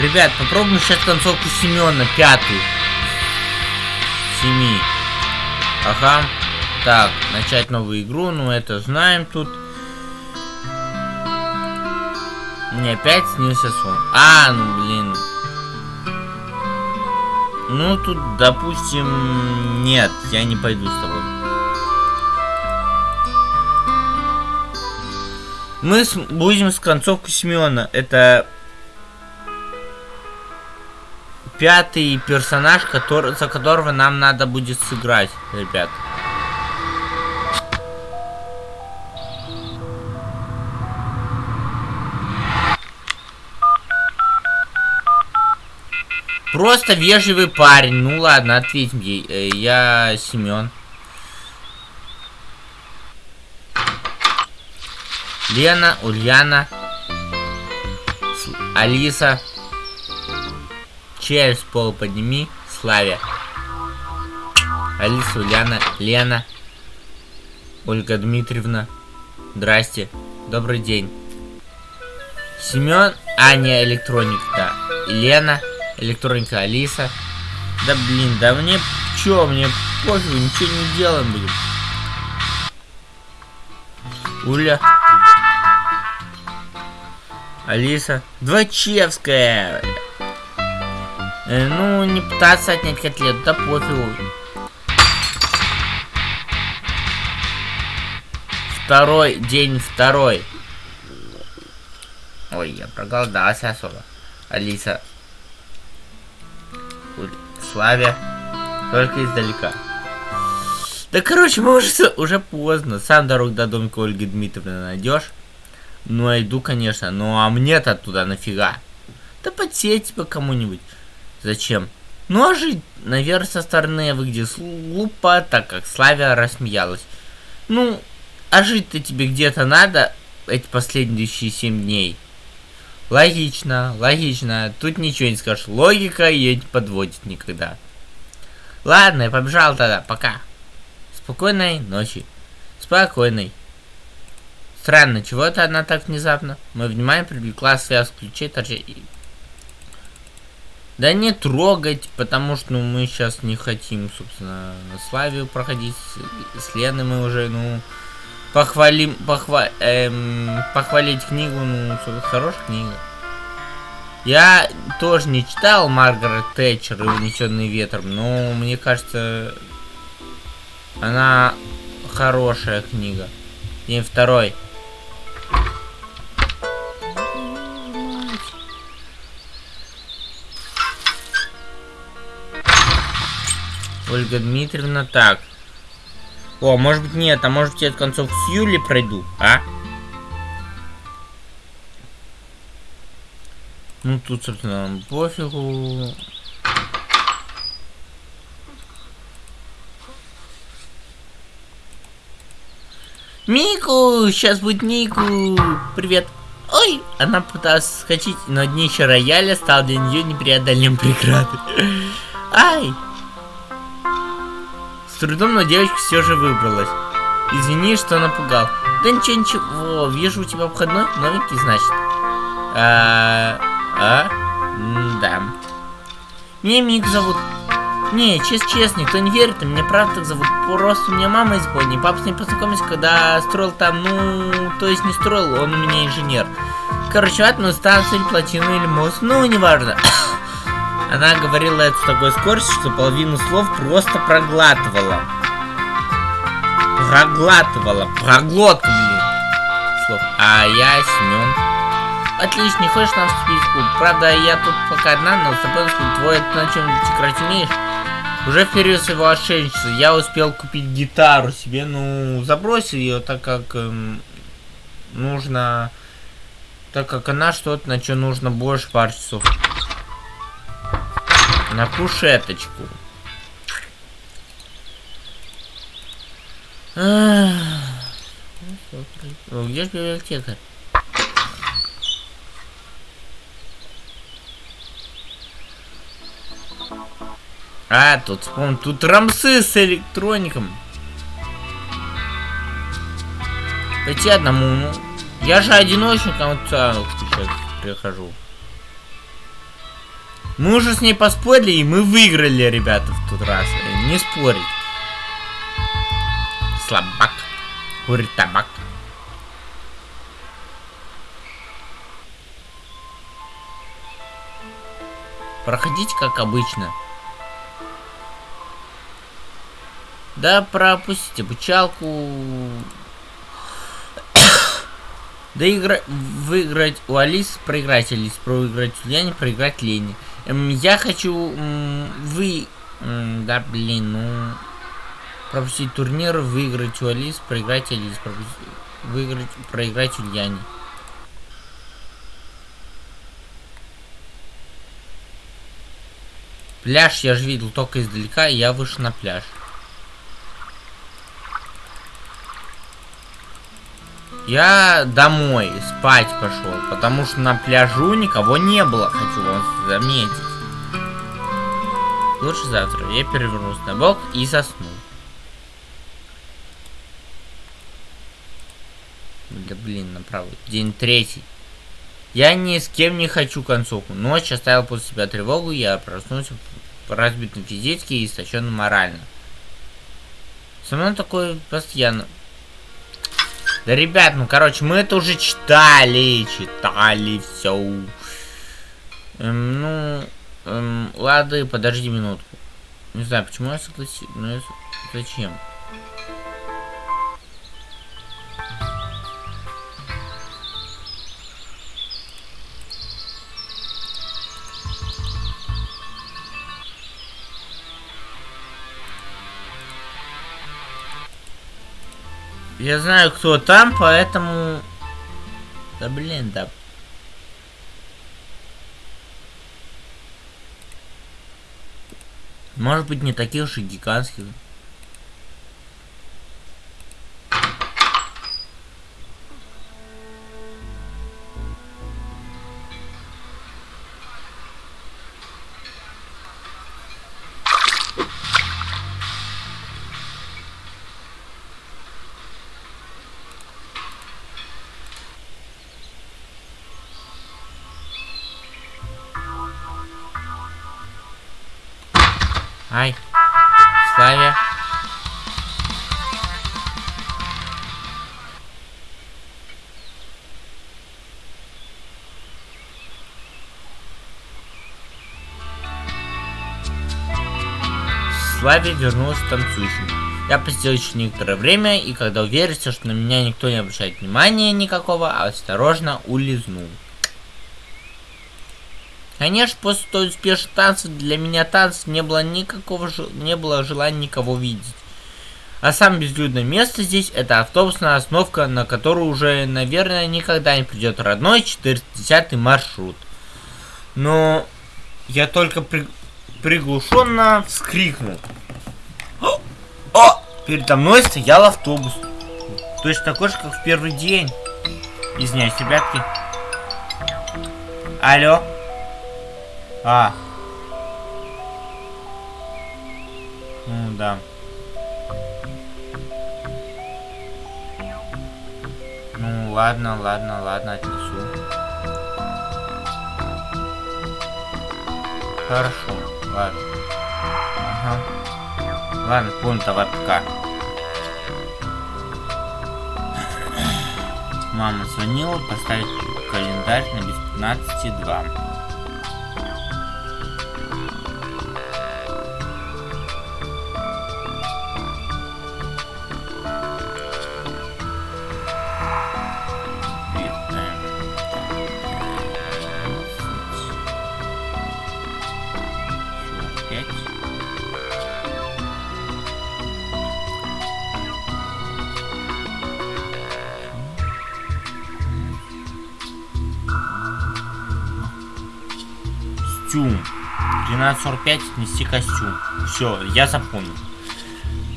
Ребят, попробуем сейчас концовку Семена, пятую. Семи. Ага. Так, начать новую игру, ну это знаем тут. Мне опять снился сон. А, ну блин. Ну тут, допустим, нет, я не пойду с тобой. Мы с, будем с концовку Семена. Это пятый персонаж, который, за которого нам надо будет сыграть, ребят. Просто вежливый парень. Ну ладно, ответь мне. Э, я Семен. Лена, Ульяна, Алиса. Через пол подними. Славя. Алиса, Ульяна, Лена. Ольга Дмитриевна. Здрасте. Добрый день. Семен, Аня, электроник, да. Лена, электроника, Алиса. Да блин, да мне чё, мне пофигу, ничего не делаем будем. Уля. Алиса. Двачевская. Э, ну, не пытаться отнять котлет, да пофигу. Второй, день второй. Ой, я проголодался особо. Алиса. Славя. Только издалека. Да, короче, мы уже, поздно. Сам дорогу до домика Ольги Дмитриевны найдешь. Ну, я иду, конечно. Ну, а мне-то туда нафига? Да подсеть типа кому-нибудь. Зачем? Ну а жить, наверное, со стороны выглядит глупо, так как Славя рассмеялась. Ну, а жить-то тебе где-то надо эти последующие семь дней. Логично, логично. Тут ничего не скажешь. Логика ее не подводит никогда. Ладно, я побежал тогда. Пока. Спокойной ночи. Спокойной. Странно, чего это она так внезапно? Мы внимание привлекла связь ключей торчать. Да не трогать, потому что ну, мы сейчас не хотим, собственно, на Славию проходить. С Леной мы уже, ну, похвалим, похва, эм, похвалить книгу, ну, хорошая книга. Я тоже не читал Маргарет Тэтчер и Унесенный ветром, но мне кажется, она хорошая книга. День второй. Ольга Дмитриевна, так. О, может быть нет, а может быть я концов с Юли пройду, а? Ну тут, собственно, пофигу. Мику! Сейчас будет Мику! Привет! Ой! Она пыталась скачать, но днище рояля стал для нее непреодолимым преградой. Ай! Трудом, но девочка все же выбралась. Извини, что напугал. Да ничего, ничего. Вижу у тебя обходной. Новенький, значит. А, а? да. Меня Мик зовут. Не, честно, честно, никто не верит, мне правда так зовут. Просто у меня мама из Бонни. Папа с ним познакомился, когда строил там, ну, то есть не строил, он у меня инженер. Короче, атомную станцию, плотину или мост, ну, неважно. Она говорила это с такой скоростью, что половину слов просто проглатывала. Проглатывала. Проглотка. Слов. А я Семен. Отлично, не хочешь нам вступить в клуб? Правда, я тут пока одна, но с тобой твой на чем играть умеешь? Уже в своего отшельничества я успел купить гитару себе, ну, забросил ее, так как эм, нужно, так как она что-то, на что нужно больше пар часов. На кушеточку. О, где же библиотека? А, тут вспомнил, тут рамсы с электроником. Пойти одному, ну. Я же одиночником вот сейчас прихожу. Мы уже с ней поспорили, и мы выиграли, ребята, в тот раз. Не спорить. Слабак. Курит табак. Проходите как обычно. Да пропустите обучалку. Да игра... выиграть у Алис, проиграть Алис, проиграть у Ляни, проиграть Лене. Я хочу вы... Да, блин, ну... Пропустить турнир, выиграть у Алис, проиграть Алис, пропустить... выиграть, проиграть у Ляни. Пляж я же видел только издалека, и я вышел на пляж. Я домой спать пошел, потому что на пляжу никого не было, хочу вам заметить. Лучше завтра. Я перевернусь на бок и засну. Да блин, направо. День третий. Я ни с кем не хочу концовку. Ночь оставил после себя тревогу, я проснулся разбитым физически и истощенным морально. Со мной такое постоянно. Да, ребят, ну, короче, мы это уже читали, читали все. Эм, ну, эм, ладно, подожди минутку. Не знаю, почему я согласился, но я... зачем? Я знаю, кто там, поэтому... Да блин, да. Может быть, не таких и гигантских. Ай. Славя. Славе вернулся танцующим. Я посидел еще некоторое время, и когда уверился, что на меня никто не обращает внимания никакого, осторожно улизнул. Конечно, после той успешной танца для меня танц не было никакого не было желания никого видеть. А самое безлюдное место здесь это автобусная остановка, на которую уже, наверное, никогда не придет родной 410 маршрут. Но я только при... приглушенно вскрикнул. О! О! Передо мной стоял автобус. Точно такой же, как в первый день. Извиняюсь, ребятки. Алло. А. Ну да. Ну ладно, ладно, ладно, отнесу. Хорошо, ладно. Ага. Ладно, давай пока. Мама звонила, поставить календарь на без 15.2. костюм. 12.45 отнести костюм. Все, я запомнил.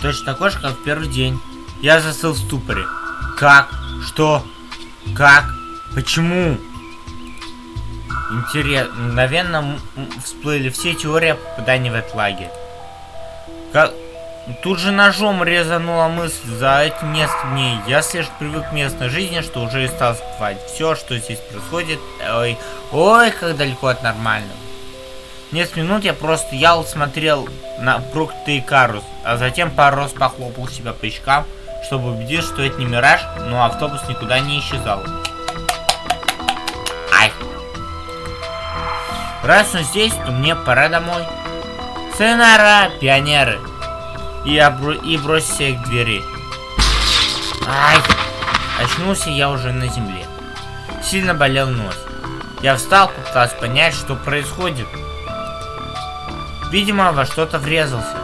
Точно такой же, как в первый день. Я застыл в ступоре. Как? Что? Как? Почему? Интересно. Наверное, всплыли все теории о попадании в этот лагерь. Как... Тут же ножом резанула мысль за эти несколько дней. Я слишком привык к местной жизни, что уже и стал забывать все, что здесь происходит. Ой, ой, как далеко от нормального. Несколько минут я просто стоял, смотрел на проклятый карус, а затем пару раз похлопал себя по щекам, чтобы убедиться, что это не мираж, но автобус никуда не исчезал. Ай! Раз он здесь, то мне пора домой. Сынара, пионеры! И, обру... и бросься к двери. Ай! Очнулся я уже на земле. Сильно болел нос. Я встал, попытался понять, что происходит. Видимо, во что-то врезался.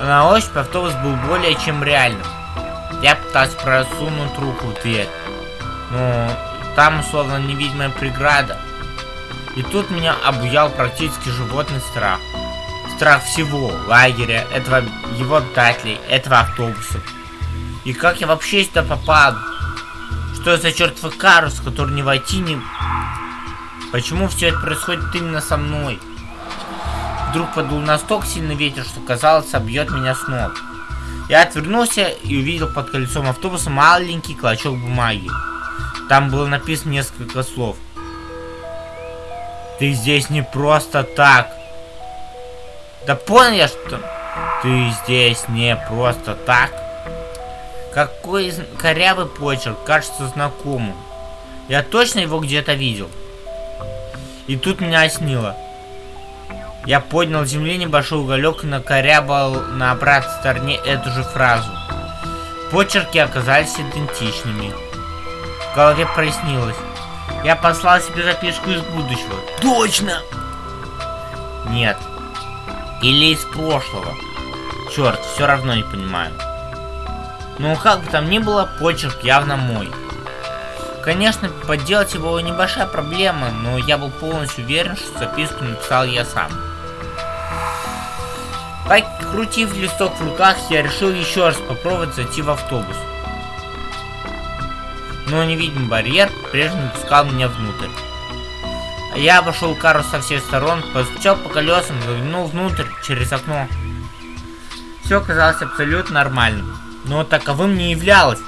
На ощупь автобус был более чем реальным. Я пытался просунуть руку в дверь. Но там словно невидимая преграда. И тут меня обуял практически животный страх. Страх всего лагеря, этого его обитателей, этого автобуса. И как я вообще сюда попал? Что за чертовый карус, который не войти, не... Почему все это происходит именно со мной? Вдруг подул настолько сильный ветер, что казалось, собьет меня с ног. Я отвернулся и увидел под колесом автобуса маленький клочок бумаги. Там было написано несколько слов. Ты здесь не просто так. Да понял я, что... Ты здесь не просто так. Какой корявый почерк, кажется знакомым. Я точно его где-то видел. И тут меня оснило. Я поднял с земли небольшой уголек и накорябал на обратной стороне эту же фразу. Почерки оказались идентичными. В голове прояснилось. Я послал себе записку из будущего. Точно! Нет. Или из прошлого. Черт, все равно не понимаю. Ну, как бы там ни было, почерк явно мой. Конечно, подделать его небольшая проблема, но я был полностью уверен, что записку написал я сам. Покрутив листок в руках, я решил еще раз попробовать зайти в автобус. Но невидимый барьер прежде пускал меня внутрь. Я обошел кару со всех сторон, постучал по колесам, заглянул внутрь через окно. Все казалось абсолютно нормальным, но таковым не являлось.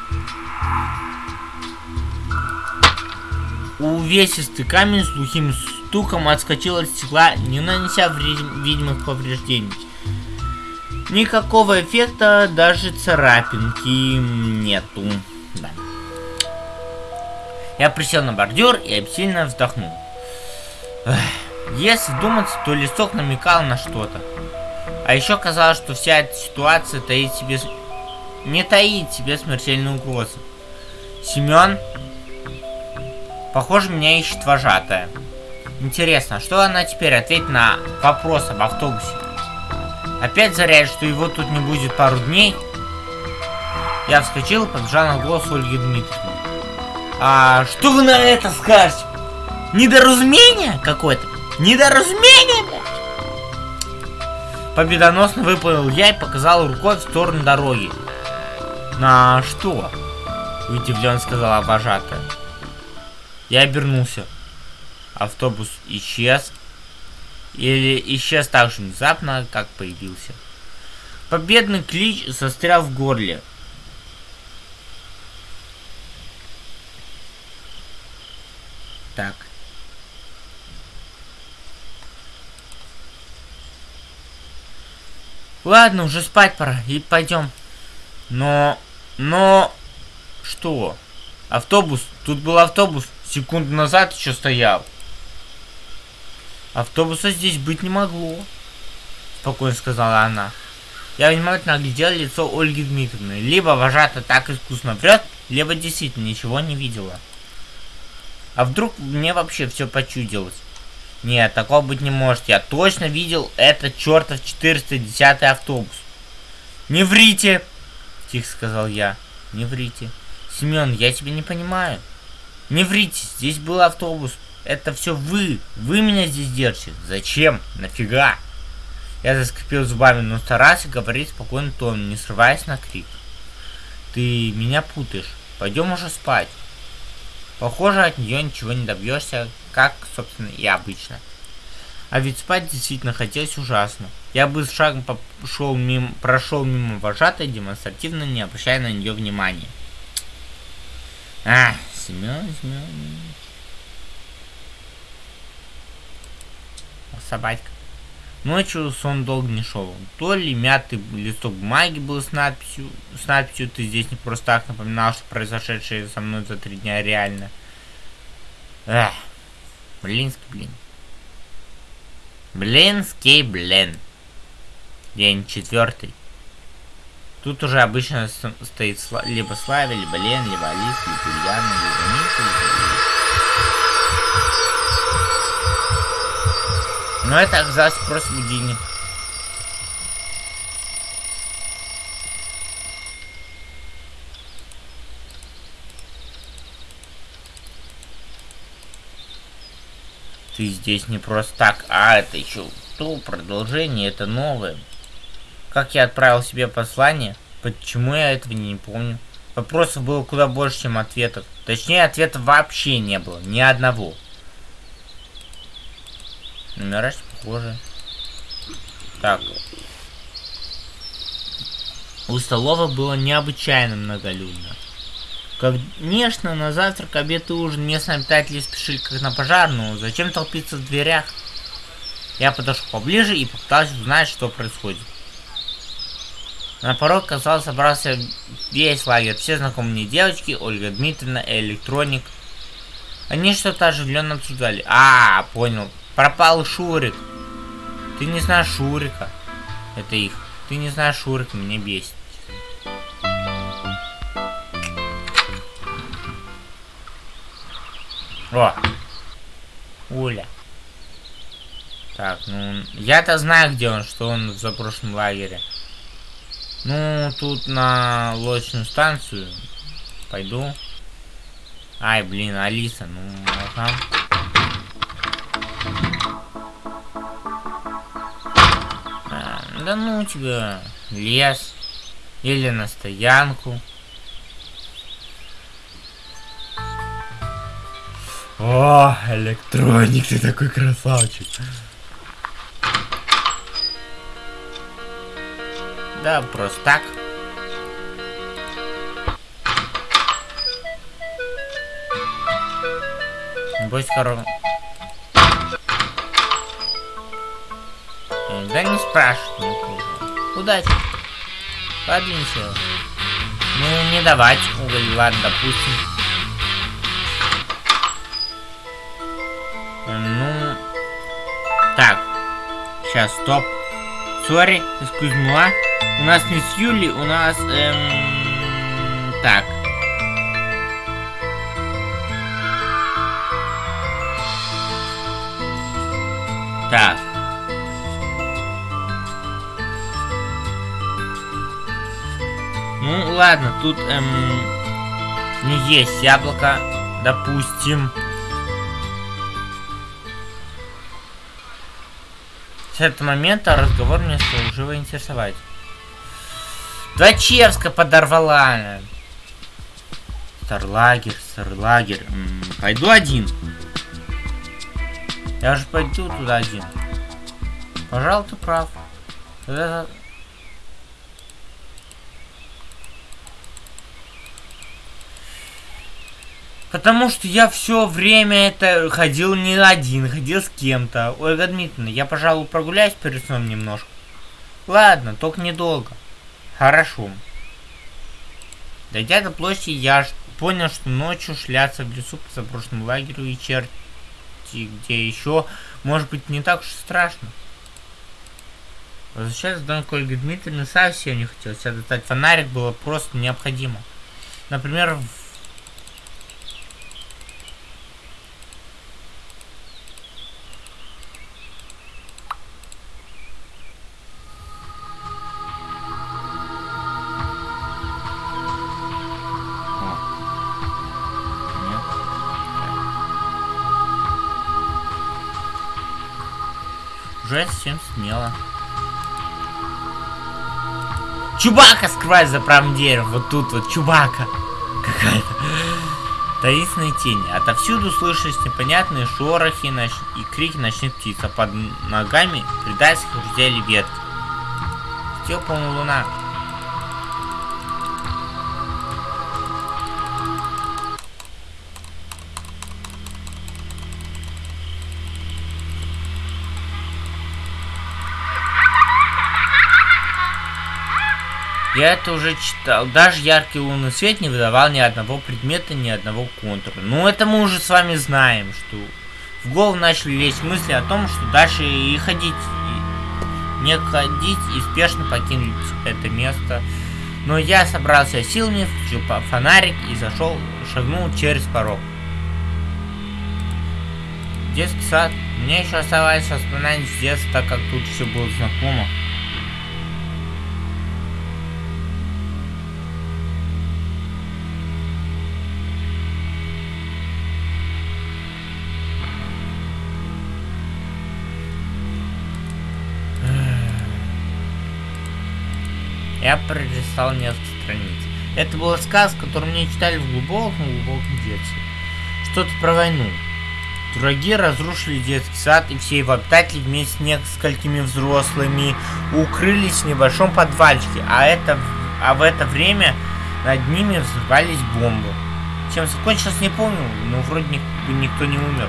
Увесистый камень с глухим стуком отскочил от стекла, не нанеся видимых повреждений. Никакого эффекта, даже царапинки нету. Да. Я присел на бордюр и обсильно вздохнул. Эх, если думать, то листок намекал на что-то. А еще казалось, что вся эта ситуация таит себе... Не таит себе смертельную угрозу. Семен Похоже, меня ищет вожатая. Интересно, что она теперь ответит на вопрос об автобусе? Опять заряет, что его тут не будет пару дней? Я вскочил и побежал на голос Ольги Дмитриевны. А что вы на это скажете? Недоразумение какое-то? Недоразумение, Победоносно выплыл я и показал рукой в сторону дороги. На что? Удивленно сказала вожатая. Я обернулся. Автобус исчез. Или исчез так же внезапно, как появился. Победный клич застрял в горле. Так. Ладно, уже спать пора, и пойдем. Но... Но... Что? Автобус? Тут был автобус. Секунду назад еще стоял. Автобуса здесь быть не могло. Спокойно сказала она. Я внимательно оглядел лицо Ольги Дмитриевны. Либо вожата так искусно врет, либо действительно ничего не видела. А вдруг мне вообще все почудилось? Нет, такого быть не может. Я точно видел этот чертов 410 автобус. Не врите! Тихо сказал я. Не врите. Семен, я тебя не понимаю. Не врите, здесь был автобус. Это все вы. Вы меня здесь держите. Зачем? Нафига? Я заскрипел зубами, но старался говорить спокойно тоном, не срываясь на крик. Ты меня путаешь. Пойдем уже спать. Похоже, от нее ничего не добьешься, как, собственно, и обычно. А ведь спать действительно хотелось ужасно. Я бы с шагом пошел мимо, прошел мимо вожатой, демонстративно не обращая на нее внимания. А, Семен Семенович. Собачка. Ночью сон долго не шел. То ли мятый листок бумаги был с надписью, с надписью «Ты здесь не просто так» напоминал, что произошедшее со мной за три дня реально. Эх, блинский блин. Блинский блин. День четвертый. Тут уже обычно стоит либо Славя, либо Лен, либо Алис, либо Ульяна, либо Миша, либо Но это оказалось просто будильник. Ты здесь не просто так, а это еще то продолжение, это новое. Как я отправил себе послание? Почему я этого не помню? Вопросов было куда больше, чем ответов. Точнее, ответов вообще не было, ни одного. Номера похожи. Так. У столовой было необычайно многолюдно. Конечно, на завтрак, обед и ужин местные обитатели спешили как на пожар, но зачем толпиться в дверях? Я подошел поближе и попытался узнать, что происходит. На порог, казалось, собрался весь лагерь. Все знакомые девочки, Ольга Дмитриевна, электроник. Они что-то оживленно обсуждали. А, понял. Пропал Шурик. Ты не знаешь Шурика. Это их. Ты не знаешь Шурика, меня бесит. О! Уля. Так, ну... Я-то знаю, где он, что он в запрошлом лагере. Ну, тут на лодочную станцию. Пойду. Ай, блин, Алиса, ну, ага. Да ну тебя, лес. Или на стоянку. О, электроник, ты такой красавчик. Да, просто так. Будь Да не спрашивай. Удачи. Подвинься. Ну, не давать уголь, ладно, допустим. Ну... Так. Сейчас, стоп. Сори, excuse me. У нас не с Юли, у нас... Эм... Так. Тут эм, не есть яблоко, допустим. С этого момента разговор меня стал живо интересовать. Дочевска подорвала. Старлагер, Старлагер. М -м, пойду один. Я же пойду туда один. Пожалуй, ты прав. Потому что я все время это ходил не один, ходил с кем-то. Ольга Дмитриевна, я, пожалуй, прогуляюсь перед сном немножко. Ладно, только недолго. Хорошо. Дойдя до площади, я понял, что ночью шляться в лесу по заброшенному лагерю и черти где еще, может быть, не так уж страшно. Возвращаться в дом к Ольге совсем не хотелось, а достать фонарик было просто необходимо. Например, в Уже совсем смело. Чубака скрывается за правым деревом. Вот тут вот Чубака. Какая-то. Таинственные тени. Отовсюду слышались непонятные шорохи ноч... и крики ночных птиц, а под ногами предательски хрустели ветки. Полная луна. Я это уже читал. Даже яркий лунный свет не выдавал ни одного предмета, ни одного контура. Ну, это мы уже с вами знаем, что в голову начали лезть мысли о том, что дальше и ходить, и не ходить и спешно покинуть это место. Но я собрался силами, включил фонарик и зашел, шагнул через порог. Детский сад. Мне еще оставалось воспоминания с детства, так как тут все было знакомо. Я пролистал несколько страниц. Это была сказка, которую мне читали в глубоком-глубоком детстве. Что-то про войну. Дураги разрушили детский сад, и все его обитатели вместе с несколькими взрослыми укрылись в небольшом подвальчике, а, это, а в это время над ними взрывались бомбы. Чем закончилось, не помню, но вроде никто, никто не умер.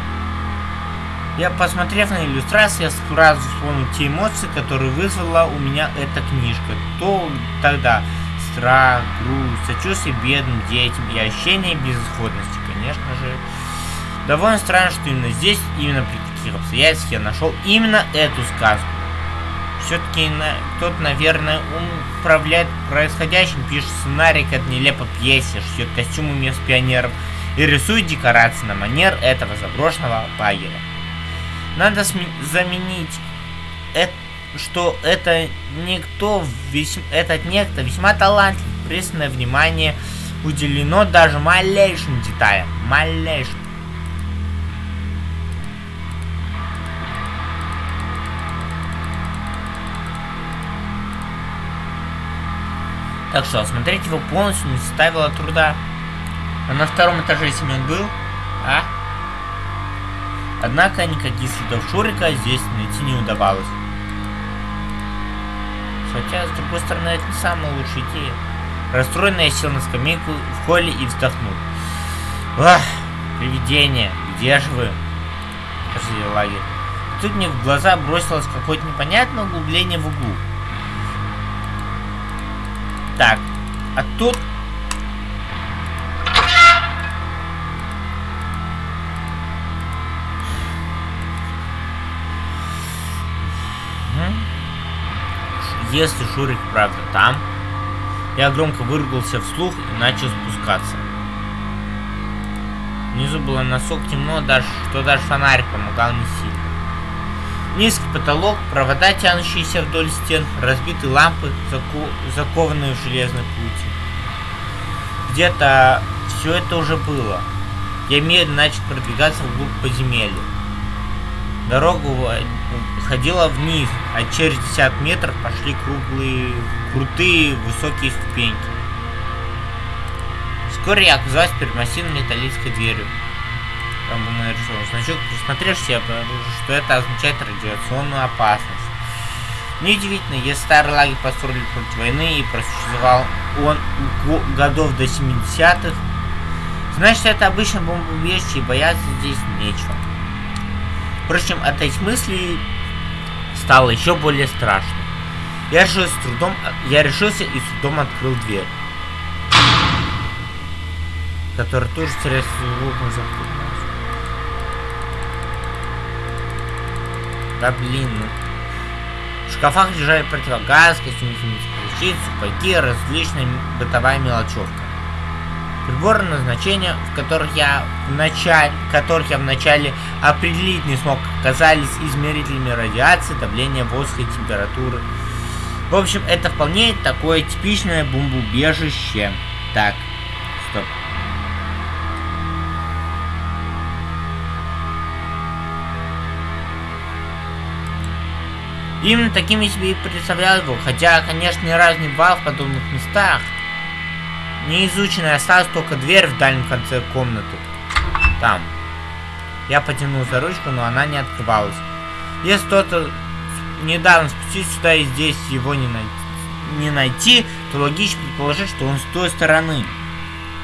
Я, посмотрев на иллюстрацию, я сразу вспомнил те эмоции, которые вызвала у меня эта книжка. То тогда страх, грусть, сочувствие бедным детям и ощущение безысходности, конечно же. Довольно странно, что именно здесь, именно при таких обстоятельствах я нашел именно эту сказку. Все-таки на, кто-то, наверное, управляет происходящим, пишет сценарий к этой нелепой пьесе, шьет костюмы мест пионеров и рисует декорации на манер этого заброшенного лагеря. Надо заменить это, что это никто, весьма, этот некто весьма талантлив, пристальное внимание уделено даже малейшим деталям, малейшим. Так что осмотреть его полностью не составило труда. А на втором этаже Семен был? А? Однако никаких следов Шурика здесь найти не удавалось. Хотя, с другой стороны, это не самая лучшая идея. Расстроенно я сел на скамейку в холле и вздохнул. Ах, привидение, где же вы? Кажется, лагерь. Тут мне в глаза бросилось какое-то непонятное углубление в углу. Так, а тут Если Шурик правда там, я громко выругался вслух и начал спускаться. Внизу было носок темно, даже, что даже фонарик помогал не сильно. Низкий потолок, провода, тянущиеся вдоль стен, разбитые лампы, заку... закованные в железной пути. Где-то все это уже было. Я медленно начал продвигаться вглубь подземелья. Дорога ходила вниз, а через 50 метров пошли круглые, крутые, высокие ступеньки. Вскоре я оказалась перед массивной металлической дверью. Там был нарисован значок. Присмотревшись, я обнаружил, что это означает радиационную опасность. Неудивительно, если старый лагерь построили против войны и просуществовал он годов до 70-х, значит это обычно бомбоубежище и бояться здесь нечего. Впрочем, от этих мыслей стало еще более страшно. Я же с трудом, я решился и с трудом открыл дверь, которая тоже теряет звуком захлопнулась. Да блин, ну. В шкафах лежали противогаз, костюмы защит, сапоги, различная бытовая мелочевка. Приборы назначения, в которых я в начале, которых я вначале определить не смог, оказались измерителями радиации, давления воздуха и температуры. В общем, это вполне такое типичное бомбоубежище. Так, стоп. Именно таким я себе и представлял его, хотя, конечно, ни разу не бывал в подобных местах. Неизученная осталась только дверь в дальнем конце комнаты. Там. Я потянул за ручку, но она не открывалась. Если кто-то недавно спустился сюда и здесь его не найти, не найти, то логично предположить, что он с той стороны.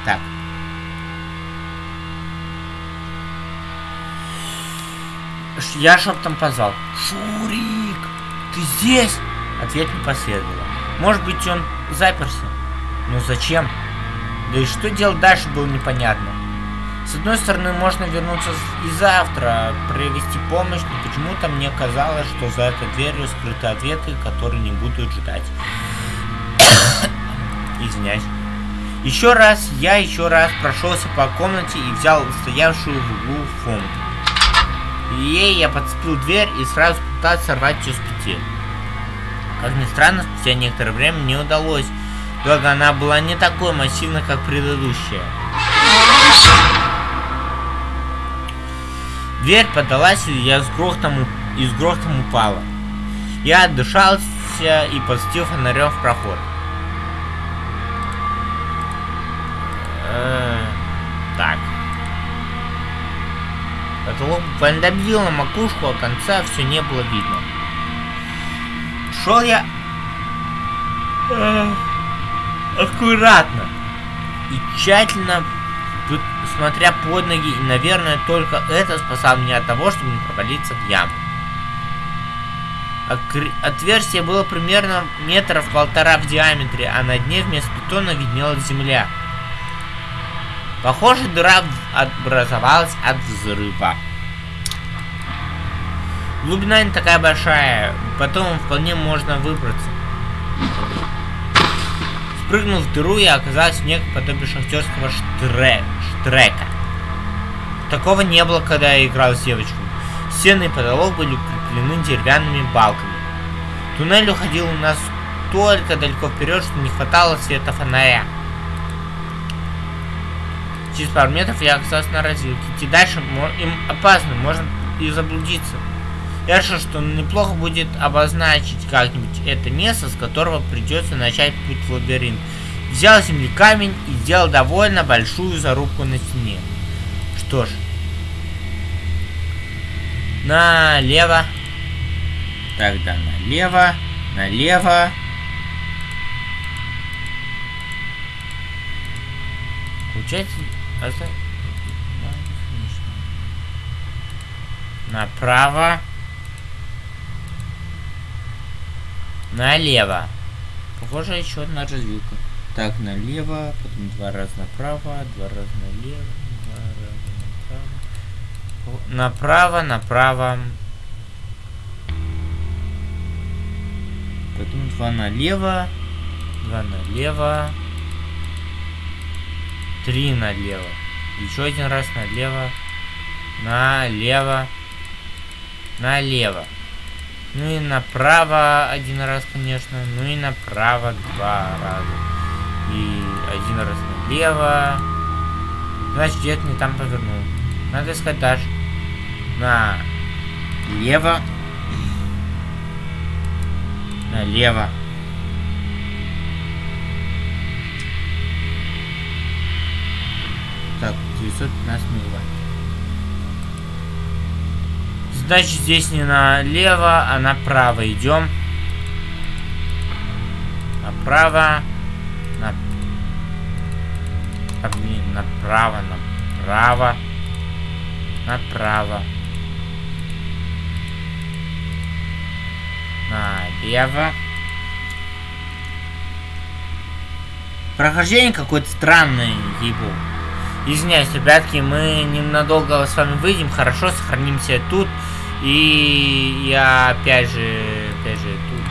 Так. Я шептом позвал. Шурик, ты здесь? Ответ не последовало. Может быть, он заперся. Но зачем? Да и что делать дальше было непонятно. С одной стороны, можно вернуться и завтра, провести помощь, но почему-то мне казалось, что за этой дверью скрыты ответы, которые не будут ждать. Извиняюсь. Еще раз, я еще раз прошелся по комнате и взял стоявшую в углу фонт. И ей я подцепил дверь и сразу пытался сорвать ее с петель. Как ни странно, спустя некоторое время мне удалось, благо она была не такой массивной, как предыдущая. Дверь подалась, и я с грохотом, и с грохотом упала. Я отдышался и подстил фонарем в проход. Э, так. Потолок буквально добил на макушку, а конца все не было видно. Шел я э, аккуратно и тщательно смотря под ноги, и, наверное, только это спасало меня от того, чтобы не провалиться в яму. Отверстие было примерно метров полтора в диаметре, а на дне вместо бетона виднелась земля. Похоже, дыра образовалась от взрыва. Глубина не такая большая, потом вполне можно выбраться. Спрыгнув в дыру, я оказался в неком подобие шахтерского штрек, штрека. Такого не было, когда я играл с девочкой. Стены и потолок были укреплены деревянными балками. Туннель уходил у нас столько далеко вперед, что не хватало света фонаря. Через пару метров я оказался на развилке. Идти дальше им опасно, можно и заблудиться. Я решил, что неплохо будет обозначить как-нибудь это место, с которого придется начать путь в лабиринт. Взял земли камень и сделал довольно большую зарубку на стене. Что ж. Налево. Тогда налево. Налево. Получается, направо, налево. Похоже, еще одна развилка. Так, налево, потом два раза направо, два раза налево, два раза направо. Направо, направо. Потом два налево, два налево. Три налево. Еще один раз налево. Налево. Налево. Ну и направо один раз, конечно. Ну и направо два раза. И один раз налево. Значит, где-то не там повернул. Надо искать дальше. Налево. Налево. Так, 915 милливатт. Значит, здесь не налево, а направо идем. Направо. На... А, блин, направо, направо. Направо. Налево. Прохождение какое-то странное, ебу. Извиняюсь, ребятки, мы ненадолго с вами выйдем, хорошо, сохранимся тут. И я опять же, опять же, тут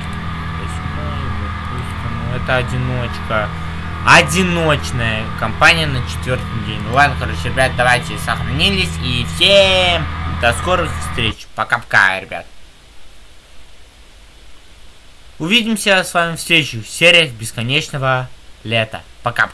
ну, это одиночка. Одиночная компания на четвертый день. Ну ладно, короче, ребят, давайте сохранились. И всем до скорых встреч. Пока-пока, ребят. Увидимся с вами в следующих сериях бесконечного лета. Пока-пока.